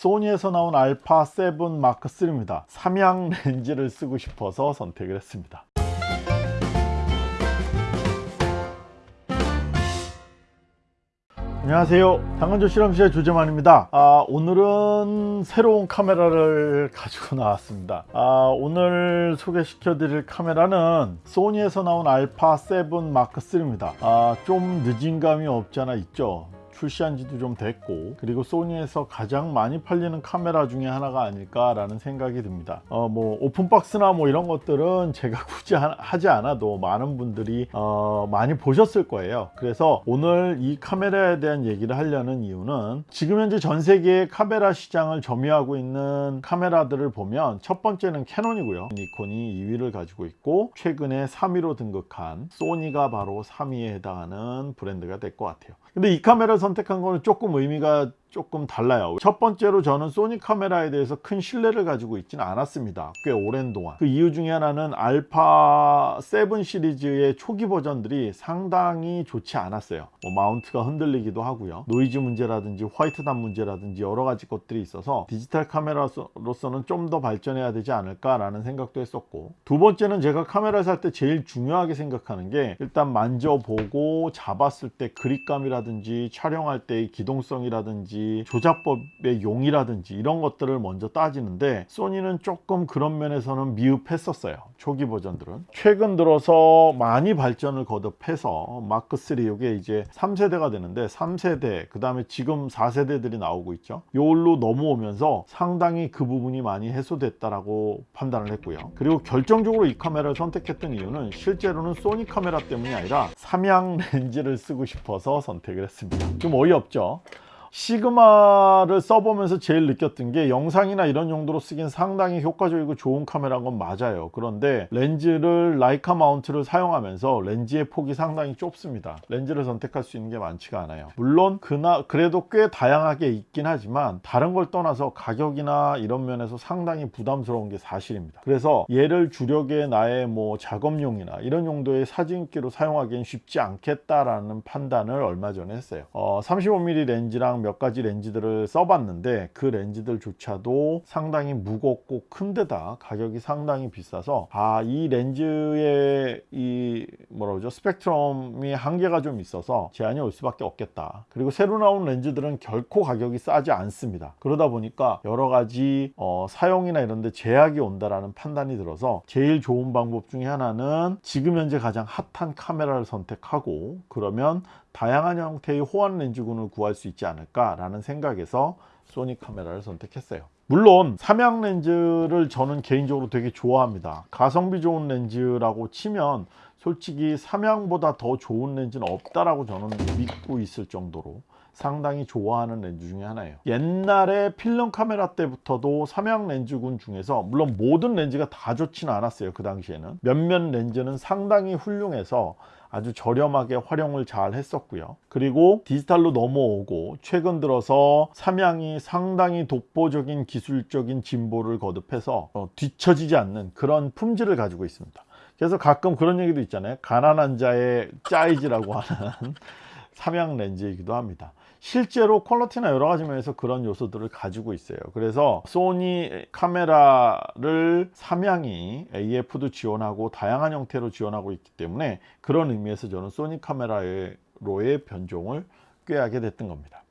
소니에서 나온 알파 7 마크 3입니다. 삼양 렌즈를 쓰고 싶어서 선택을 했습니다. 안녕하세요. 당근조 실험실의 조재만입니다. 아, 오늘은 새로운 카메라를 가지고 나왔습니다. 아, 오늘 소개시켜 드릴 카메라는 소니에서 나온 알파 7 마크 3입니다. 아, 좀 늦은 감이 없잖아 있죠 출시한 지도 좀 됐고 그리고 소니에서 가장 많이 팔리는 카메라 중에 하나가 아닐까 라는 생각이 듭니다. 어, 뭐 오픈박스나 뭐 이런 것들은 제가 굳이 하지 않아도 많은 분들이 어, 많이 보셨을 거예요. 그래서 오늘 이 카메라에 대한 얘기를 하려는 이유는 지금 현재 전 세계의 카메라 시장을 점유하고 있는 카메라들을 보면 첫 번째는 캐논이고요. 니콘이 2위를 가지고 있고 최근에 3위로 등극한 소니가 바로 3위에 해당하는 브랜드가 될 것 같아요 근데 이 카메라를 선택한 거는 조금 의미가 조금 달라요. 첫 번째로 저는 소니 카메라에 대해서 큰 신뢰를 가지고 있지는 않았습니다. 꽤 오랜 동안. 그 이유 중에 하나는 알파 7 시리즈의 초기 버전들이 상당히 좋지 않았어요. 뭐 마운트가 흔들리기도 하고요. 노이즈 문제라든지 화이트단 문제라든지 여러 가지 것들이 있어서 디지털 카메라로서는 좀 더 발전해야 되지 않을까 라는 생각도 했었고 두 번째는 제가 카메라 살때 제일 중요하게 생각하는 게 일단 만져보고 잡았을 때 그립감이라든지 촬영할 때의 기동성이라든지 라든지 조작법의 용이라든지 이런 것들을 먼저 따지는데 소니는 조금 그런 면에서는 미흡했었어요. 초기 버전들은. 최근 들어서 많이 발전을 거듭해서 마크3 이게 이제 3세대가 되는데 3세대 그 다음에 지금 4세대들이 나오고 있죠. 요걸로 넘어오면서 상당히 그 부분이 많이 해소됐다라고 판단을 했고요. 그리고 결정적으로 이 카메라를 선택했던 이유는 실제로는 소니 카메라 때문이 아니라 삼양 렌즈를 쓰고 싶어서 선택을 했습니다. 좀 어이없죠 시그마를 써보면서 제일 느꼈던 게 영상이나 이런 용도로 쓰긴 상당히 효과적이고 좋은 카메라인 건 맞아요. 그런데 렌즈를 라이카 마운트를 사용하면서 렌즈의 폭이 상당히 좁습니다. 렌즈를 선택할 수 있는 게 많지가 않아요. 물론 그나 그래도 꽤 다양하게 있긴 하지만 다른 걸 떠나서 가격이나 이런 면에서 상당히 부담스러운 게 사실입니다. 그래서 얘를 주력의 나의 뭐 작업용이나 이런 용도의 사진기로 사용하기엔 쉽지 않겠다라는 판단을 얼마 전에 했어요. 어, 35mm 렌즈랑 몇 가지 렌즈들을 써봤는데 그 렌즈들조차도 상당히 무겁고 큰데다 가격이 상당히 비싸서 아 이 렌즈의 이 뭐라 그러죠? 스펙트럼이 한계가 좀 있어서 제한이 올 수밖에 없겠다. 그리고 새로 나온 렌즈들은 결코 가격이 싸지 않습니다. 그러다 보니까 여러 가지 어, 사용이나 이런 데 제약이 온다라는 판단이 들어서 제일 좋은 방법 중에 하나는 지금 현재 가장 핫한 카메라를 선택하고 그러면 다양한 형태의 호환 렌즈군을 구할 수 있지 않을까 라는 생각에서 소니 카메라를 선택했어요. 물론 삼양 렌즈를 저는 개인적으로 되게 좋아합니다. 가성비 좋은 렌즈라고 치면 솔직히 삼양보다 더 좋은 렌즈는 없다라고 저는 믿고 있을 정도로 상당히 좋아하는 렌즈 중에 하나예요. 옛날에 필름 카메라 때부터도 삼양 렌즈군 중에서 물론 모든 렌즈가 다 좋지는 않았어요 그 당시에는. 몇몇 렌즈는 상당히 훌륭해서 아주 저렴하게 활용을 잘 했었고요. 그리고 디지털로 넘어오고 최근 들어서 삼양이 상당히 독보적인 기술적인 진보를 거듭해서 어, 뒤처지지 않는 그런 품질을 가지고 있습니다. 그래서 가끔 그런 얘기도 있잖아요. 가난한 자의 짜이지라고 하는 삼양 렌즈이기도 합니다 실제로 퀄러티나 여러 가지 면에서 그런 요소들을 가지고 있어요. 그래서 소니 카메라를 삼양이 AF도 지원하고 다양한 형태로 지원하고 있기 때문에 그런 의미에서 저는 소니 카메라로의 변종을 택하게 됐던 겁니다.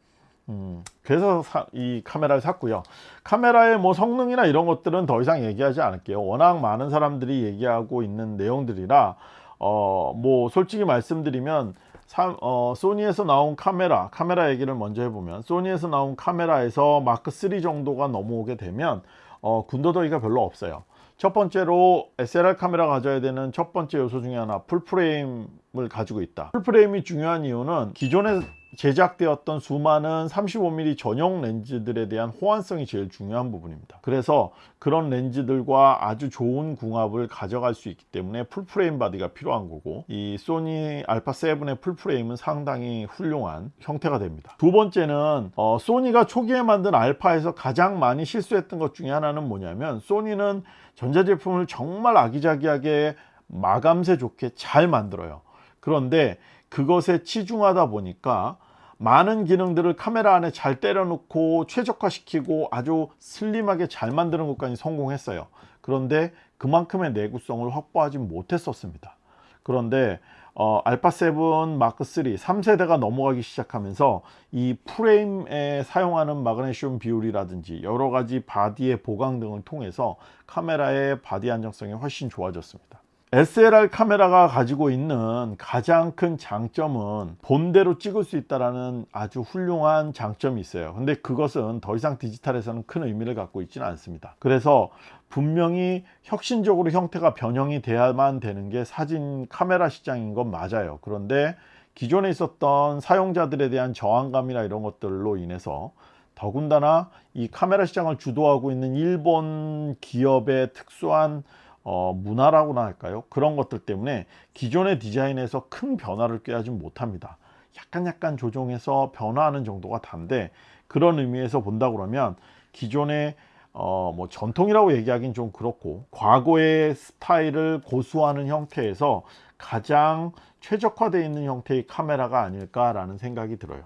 음, 그래서 사, 이 카메라를 샀고요. 카메라의 뭐 성능이나 이런 것들은 더 이상 얘기하지 않을게요. 워낙 많은 사람들이 얘기하고 있는 내용들이라 어, 뭐 솔직히 말씀드리면 사, 어, 소니에서 나온 카메라 카메라 얘기를 먼저 해보면 소니에서 나온 카메라에서 마크3 정도가 넘어오게 되면 어, 군더더기가 별로 없어요. 첫 번째로 SLR 카메라 가져야 되는 첫 번째 요소 중에 하나 풀프레임을 가지고 있다. 풀프레임이 중요한 이유는 기존에 제작되었던 수많은 35mm 전용 렌즈들에 대한 호환성이 제일 중요한 부분입니다. 그래서 그런 렌즈들과 아주 좋은 궁합을 가져갈 수 있기 때문에 풀프레임 바디가 필요한 거고 이 소니 알파 7의 풀프레임은 상당히 훌륭한 형태가 됩니다. 두 번째는 어, 소니가 초기에 만든 알파에서 가장 많이 실수했던 것 중에 하나는 뭐냐면 소니는 전자제품을 정말 아기자기하게 마감새 좋게 잘 만들어요. 그런데 그것에 치중하다 보니까 많은 기능들을 카메라 안에 잘 때려놓고 최적화시키고 아주 슬림하게 잘 만드는 것까지 성공했어요. 그런데 그만큼의 내구성을 확보하지 못했었습니다. 그런데 어, 알파 7 마크 3 3세대가 넘어가기 시작하면서 이 프레임에 사용하는 마그네슘 비율이라든지 여러 가지 바디의 보강 등을 통해서 카메라의 바디 안정성이 훨씬 좋아졌습니다 SLR 카메라가 가지고 있는 가장 큰 장점은 본대로 찍을 수 있다는 아주 훌륭한 장점이 있어요. 근데 그것은 더 이상 디지털에서는 큰 의미를 갖고 있지는 않습니다. 그래서 분명히 혁신적으로 형태가 변형이 돼야만 되는 게 사진 카메라 시장인 건 맞아요. 그런데 기존에 있었던 사용자들에 대한 저항감이나 이런 것들로 인해서 더군다나 이 카메라 시장을 주도하고 있는 일본 기업의 특수한 어, 문화라고나 할까요? 그런 것들 때문에 기존의 디자인에서 큰 변화를 꾀하지 못합니다. 약간 약간 조정해서 변화하는 정도가 단데 그런 의미에서 본다 그러면 기존의 어, 뭐 전통이라고 얘기하긴 좀 그렇고 과거의 스타일을 고수하는 형태에서 가장 최적화되어 있는 형태의 카메라가 아닐까라는 생각이 들어요.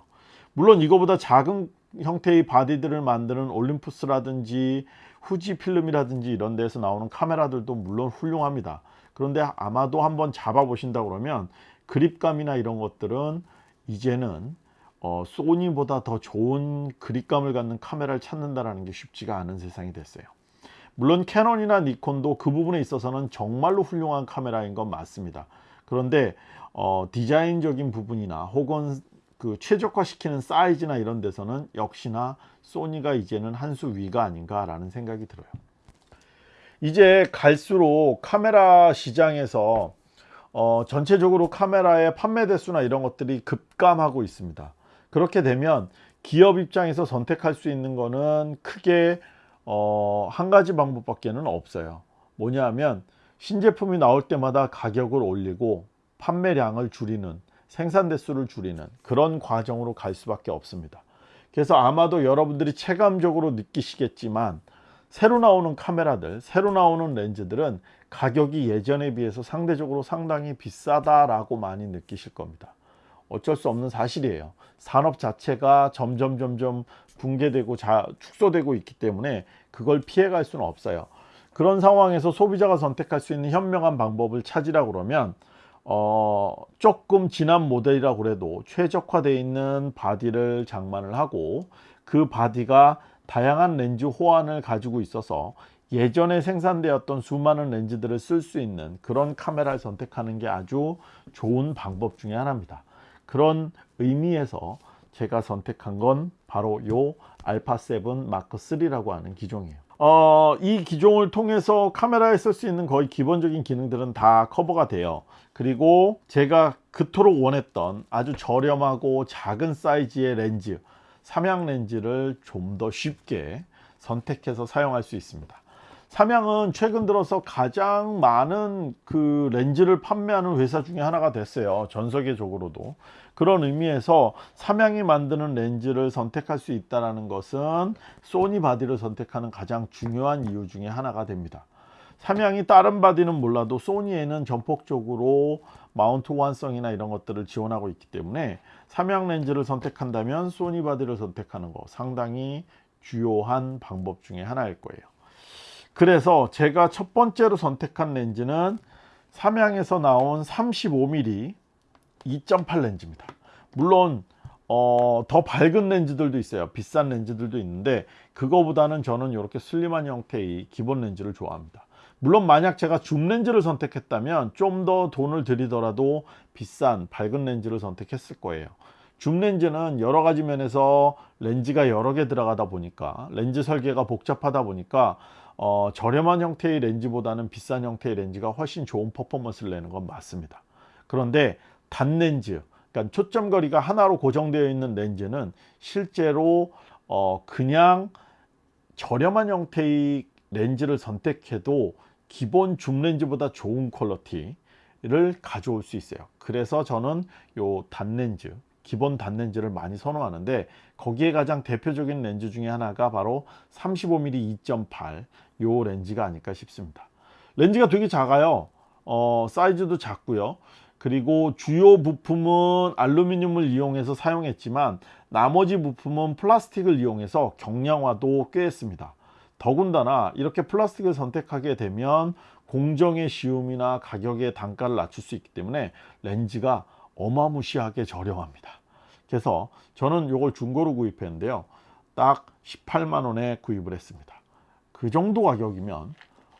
물론 이거보다 작은 형태의 바디들을 만드는 올림푸스라든지 후지 필름이라든지 이런 데서 나오는 카메라들도 물론 훌륭합니다. 그런데 아마도 한번 잡아 보신다 그러면 그립감이나 이런 것들은 이제는 어, 소니보다 더 좋은 그립감을 갖는 카메라를 찾는다는 게 쉽지가 않은 세상이 됐어요. 물론 캐논이나 니콘도 그 부분에 있어서는 정말로 훌륭한 카메라인 건 맞습니다. 그런데 어, 디자인적인 부분이나 혹은 그 최적화시키는 사이즈나 이런 데서는 역시나 소니가 이제는 한 수 위가 아닌가 라는 생각이 들어요. 이제 갈수록 카메라 시장에서 어, 전체적으로 카메라의 판매 대수나 이런 것들이 급감하고 있습니다. 그렇게 되면 기업 입장에서 선택할 수 있는 거는 크게 어, 한 가지 방법밖에 는 없어요. 뭐냐 하면 신제품이 나올 때마다 가격을 올리고 판매량을 줄이는 생산 대수를 줄이는 그런 과정으로 갈 수밖에 없습니다. 그래서 아마도 여러분들이 체감적으로 느끼시겠지만 새로 나오는 카메라들 새로 나오는 렌즈들은 가격이 예전에 비해서 상대적으로 상당히 비싸다 라고 많이 느끼실 겁니다. 어쩔 수 없는 사실이에요. 산업 자체가 점점 점점 붕괴되고 자, 축소되고 있기 때문에 그걸 피해갈 수는 없어요. 그런 상황에서 소비자가 선택할 수 있는 현명한 방법을 찾으라 그러면 어, 조금 지난 모델이라고 그래도 최적화되어 있는 바디를 장만을 하고 그 바디가 다양한 렌즈 호환을 가지고 있어서 예전에 생산되었던 수많은 렌즈들을 쓸 수 있는 그런 카메라를 선택하는 게 아주 좋은 방법 중에 하나입니다. 그런 의미에서 제가 선택한 건 바로 요 알파7 마크 3라고 하는 기종이에요 어, 이 기종을 통해서 카메라에 쓸 수 있는 거의 기본적인 기능들은 다 커버가 돼요. 그리고 제가 그토록 원했던 아주 저렴하고 작은 사이즈의 렌즈 삼양 렌즈를 좀 더 쉽게 선택해서 사용할 수 있습니다 삼양은 최근 들어서 가장 많은 그 렌즈를 판매하는 회사 중에 하나가 됐어요. 전 세계적으로도. 그런 의미에서 삼양이 만드는 렌즈를 선택할 수 있다는 것은 소니 바디를 선택하는 가장 중요한 이유 중에 하나가 됩니다. 삼양이 다른 바디는 몰라도 소니에는 전폭적으로 마운트 호환성이나 이런 것들을 지원하고 있기 때문에 삼양 렌즈를 선택한다면 소니 바디를 선택하는 거 상당히 주요한 방법 중에 하나일 거예요 그래서 제가 첫 번째로 선택한 렌즈는 삼양에서 나온 35mm 2.8 렌즈입니다. 물론 어, 더 밝은 렌즈들도 있어요. 비싼 렌즈들도 있는데 그거보다는 저는 이렇게 슬림한 형태의 기본 렌즈를 좋아합니다. 물론 만약 제가 줌 렌즈를 선택했다면 좀 더 돈을 들이더라도 비싼 밝은 렌즈를 선택했을 거예요. 줌 렌즈는 여러 가지 면에서 렌즈가 여러 개 들어가다 보니까 렌즈 설계가 복잡하다 보니까 어, 저렴한 형태의 렌즈보다는 비싼 형태의 렌즈가 훨씬 좋은 퍼포먼스를 내는 건 맞습니다. 그런데 단렌즈 그러니까 초점 거리가 하나로 고정되어 있는 렌즈는 실제로 어, 그냥 저렴한 형태의 렌즈를 선택해도 기본 줌 렌즈보다 좋은 퀄러티를 가져올 수 있어요. 그래서 저는 요 단렌즈 기본 단렌즈를 많이 선호하는데 거기에 가장 대표적인 렌즈 중에 하나가 바로 35mm 2.8요 렌즈가 아닐까 싶습니다. 렌즈가 되게 작아요. 어, 사이즈도 작고요. 그리고 주요 부품은 알루미늄을 이용해서 사용했지만 나머지 부품은 플라스틱을 이용해서 경량화도 꽤 했습니다. 더군다나 이렇게 플라스틱을 선택하게 되면 공정의 쉬움이나 가격의 단가를 낮출 수 있기 때문에 렌즈가 어마무시하게 저렴합니다. 그래서 저는 이걸 중고로 구입했는데요. 딱 18만 원에 구입을 했습니다. 그 정도 가격이면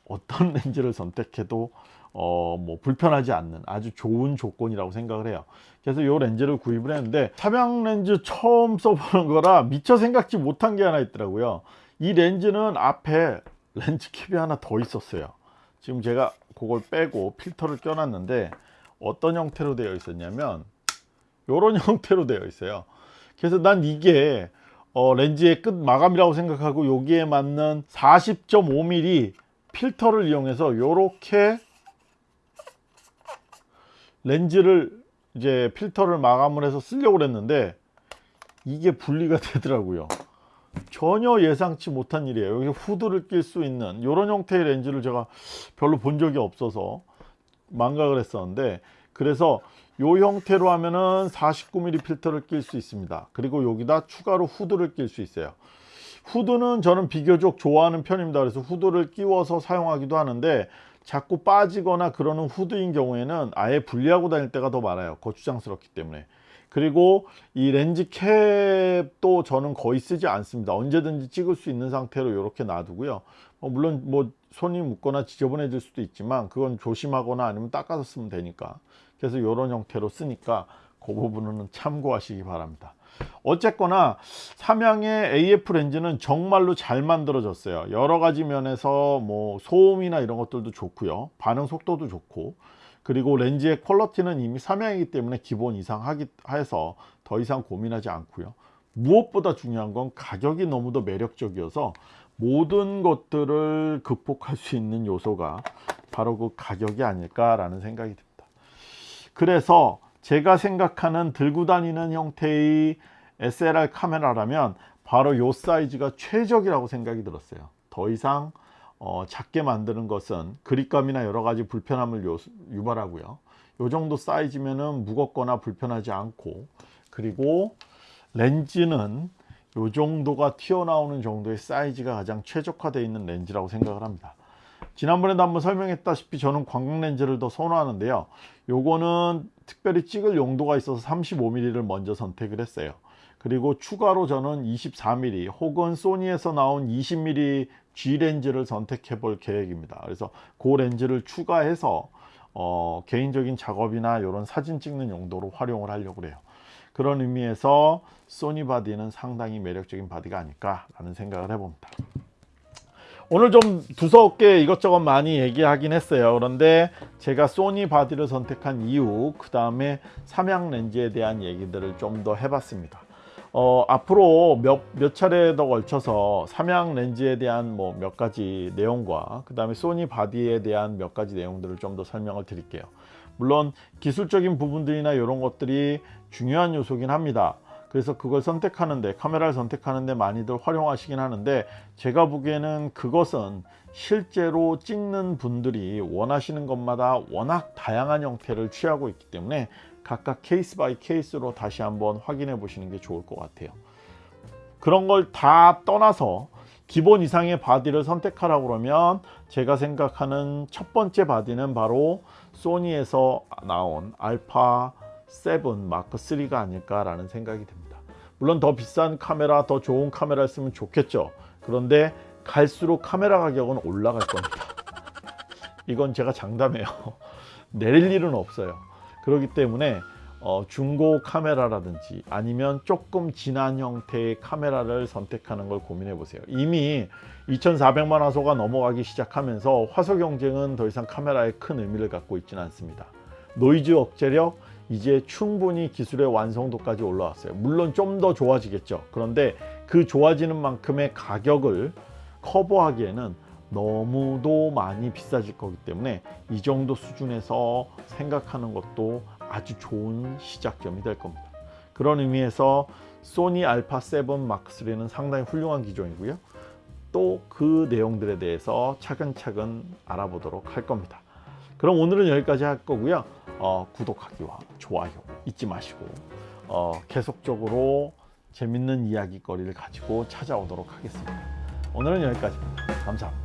어떤 렌즈를 선택해도 어, 뭐 불편하지 않는 아주 좋은 조건이라고 생각을 해요. 그래서 이 렌즈를 구입을 했는데 차량 렌즈 처음 써보는 거라 미처 생각지 못한 게 하나 있더라고요. 이 렌즈는 앞에 렌즈 캡이 하나 더 있었어요. 지금 제가 그걸 빼고 필터를 껴놨는데 어떤 형태로 되어 있었냐면 이런 형태로 되어 있어요. 그래서 난 이게 어, 렌즈의 끝 마감이라고 생각하고 여기에 맞는 40.5mm 필터를 이용해서 이렇게 렌즈를 이제 필터를 마감을 해서 쓰려고 그랬는데 이게 분리가 되더라고요. 전혀 예상치 못한 일이에요. 여기 후드를 낄 수 있는 이런 형태의 렌즈를 제가 별로 본 적이 없어서 망각을 했었는데 그래서 이 형태로 하면은 49mm 필터를 낄 수 있습니다. 그리고 여기다 추가로 후드를 낄 수 있어요. 후드는 저는 비교적 좋아하는 편입니다. 그래서 후드를 끼워서 사용하기도 하는데 자꾸 빠지거나 그러는 후드인 경우에는 아예 분리하고 다닐 때가 더 많아요. 거추장스럽기 때문에. 그리고 이 렌즈 캡도 저는 거의 쓰지 않습니다. 언제든지 찍을 수 있는 상태로 이렇게 놔두고요. 어, 물론 뭐 손이 묻거나 지저분해질 수도 있지만 그건 조심하거나 아니면 닦아서 쓰면 되니까. 그래서 이런 형태로 쓰니까 그 부분은 참고하시기 바랍니다. 어쨌거나 삼양의 AF 렌즈는 정말로 잘 만들어졌어요. 여러 가지 면에서 뭐 소음이나 이런 것들도 좋고요. 반응 속도도 좋고 그리고 렌즈의 퀄러티는 이미 삼양이기 때문에 기본 이상 하기 해서 더 이상 고민하지 않고요. 무엇보다 중요한 건 가격이 너무도 매력적이어서 모든 것들을 극복할 수 있는 요소가 바로 그 가격이 아닐까라는 생각이 듭니다. 그래서 제가 생각하는 들고 다니는 형태의 SLR 카메라라면 바로 이 사이즈가 최적이라고 생각이 들었어요. 더 이상 어, 작게 만드는 것은 그립감이나 여러 가지 불편함을 요, 유발하고요. 이 정도 사이즈면은 무겁거나 불편하지 않고 그리고 렌즈는 이 정도가 튀어나오는 정도의 사이즈가 가장 최적화되어 있는 렌즈라고 생각을 합니다. 지난번에도 한번 설명했다시피 저는 광각 렌즈를 더 선호하는데요. 요거는 특별히 찍을 용도가 있어서 35mm를 먼저 선택을 했어요. 그리고 추가로 저는 24mm 혹은 소니에서 나온 20mm G 렌즈를 선택해 볼 계획입니다. 그래서 그 렌즈를 추가해서 어, 개인적인 작업이나 이런 사진 찍는 용도로 활용을 하려고 그래요. 그런 의미에서 소니 바디는 상당히 매력적인 바디가 아닐까 라는 생각을 해봅니다. 오늘 좀 두서없게 이것저것 많이 얘기하긴 했어요. 그런데 제가 소니 바디를 선택한 이유 그 다음에 삼양 렌즈에 대한 얘기들을 좀 더 해봤습니다. 어, 앞으로 몇, 몇 차례 더 걸쳐서 삼양 렌즈에 대한 뭐 몇 가지 내용과 그 다음에 소니 바디에 대한 몇 가지 내용들을 좀 더 설명을 드릴게요. 물론 기술적인 부분들이나 이런 것들이 중요한 요소긴 합니다. 그래서 그걸 선택하는데 카메라를 선택하는데 많이들 활용하시긴 하는데 제가 보기에는 그것은 실제로 찍는 분들이 원하시는 것마다 워낙 다양한 형태를 취하고 있기 때문에 각각 케이스 바이 케이스로 다시 한번 확인해 보시는 게 좋을 것 같아요. 그런 걸 다 떠나서 기본 이상의 바디를 선택하라고 그러면 제가 생각하는 첫 번째 바디는 바로 소니에서 나온 알파 7 마크 3가 아닐까라는 생각이 듭니다. 물론 더 비싼 카메라, 더 좋은 카메라를 쓰면 좋겠죠. 그런데 갈수록 카메라 가격은 올라갈 겁니다. 이건 제가 장담해요. 내릴 일은 없어요. 그렇기 때문에 어, 중고 카메라라든지 아니면 조금 지난 형태의 카메라를 선택하는 걸 고민해 보세요 이미 2400만 화소가 넘어가기 시작하면서 화소 경쟁은 더 이상 카메라에 큰 의미를 갖고 있지는 않습니다 노이즈 억제력 이제 충분히 기술의 완성도까지 올라왔어요 물론 좀 더 좋아지겠죠 그런데 그 좋아지는 만큼의 가격을 커버하기에는 너무도 많이 비싸질 거기 때문에 이 정도 수준에서 생각하는 것도 아주 좋은 시작점이 될 겁니다. 그런 의미에서 소니 알파 7 마크 3는 상당히 훌륭한 기종이고요. 또 그 내용들에 대해서 차근차근 알아보도록 할 겁니다. 그럼 오늘은 여기까지 할 거고요. 어, 구독하기와 좋아요 잊지 마시고 어, 계속적으로 재밌는 이야기거리를 가지고 찾아오도록 하겠습니다. 오늘은 여기까지입니다. 감사합니다.